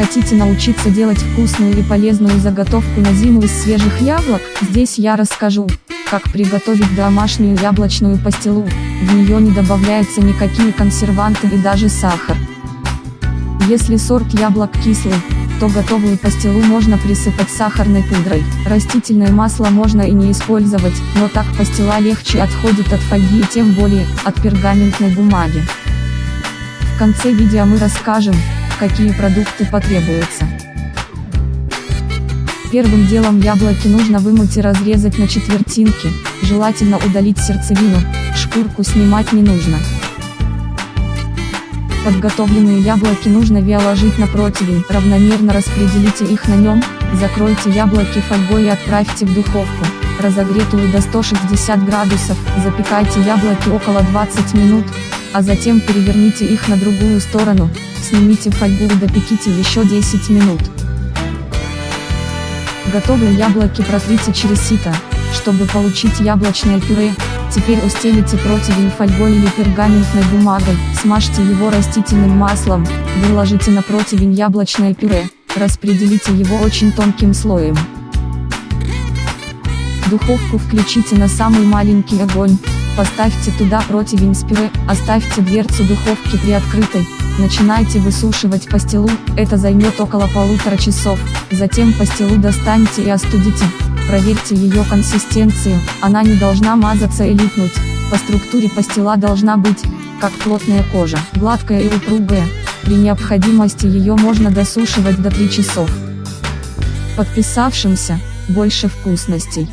Хотите научиться делать вкусную и полезную заготовку на зиму из свежих яблок? Здесь я расскажу, как приготовить домашнюю яблочную пастилу. В нее не добавляются никакие консерванты и даже сахар. Если сорт яблок кислый, то готовую пастилу можно присыпать сахарной пудрой. Растительное масло можно и не использовать, но так пастила легче отходит от фольги и тем более, от пергаментной бумаги. В конце видео мы расскажем, какие продукты потребуются. Первым делом яблоки нужно вымыть и разрезать на четвертинки, желательно удалить сердцевину, шкурку снимать не нужно. Подготовленные яблоки нужно виоложить на противень, равномерно распределите их на нем, закройте яблоки фольгой и отправьте в духовку, разогретую до 160 градусов, запекайте яблоки около 20 минут, а затем переверните их на другую сторону, снимите фольгу и допеките еще 10 минут. Готовые яблоки протрите через сито, чтобы получить яблочное пюре, Теперь устелите противень фольгой или пергаментной бумагой, смажьте его растительным маслом, выложите на противень яблочное пюре, распределите его очень тонким слоем. Духовку включите на самый маленький огонь, поставьте туда противень с пюре, оставьте дверцу духовки приоткрытой, начинайте высушивать пастилу, это займет около полутора часов, затем пастилу достаньте и остудите, Проверьте ее консистенцию, она не должна мазаться и липнуть, по структуре пастила должна быть, как плотная кожа, гладкая и упругая, при необходимости ее можно досушивать до 3 часов. Подписавшимся, больше вкусностей.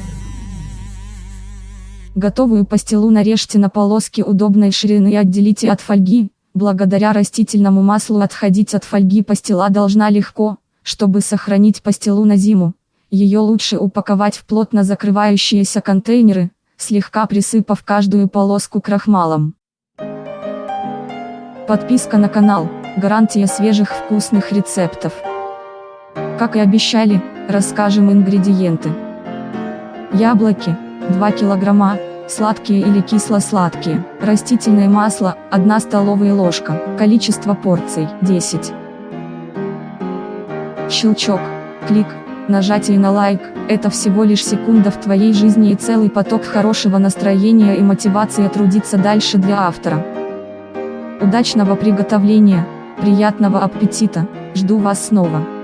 Готовую пастилу нарежьте на полоски удобной ширины и отделите от фольги, благодаря растительному маслу отходить от фольги пастила должна легко, чтобы сохранить пастилу на зиму. Ее лучше упаковать в плотно закрывающиеся контейнеры, слегка присыпав каждую полоску крахмалом. Подписка на канал, гарантия свежих вкусных рецептов. Как и обещали, расскажем ингредиенты. Яблоки, 2 килограмма, сладкие или кисло-сладкие, растительное масло, 1 столовая ложка, количество порций, 10. Щелчок, клик, Нажатие на лайк – это всего лишь секунда в твоей жизни и целый поток хорошего настроения и мотивации трудиться дальше для автора. Удачного приготовления, приятного аппетита, жду вас снова.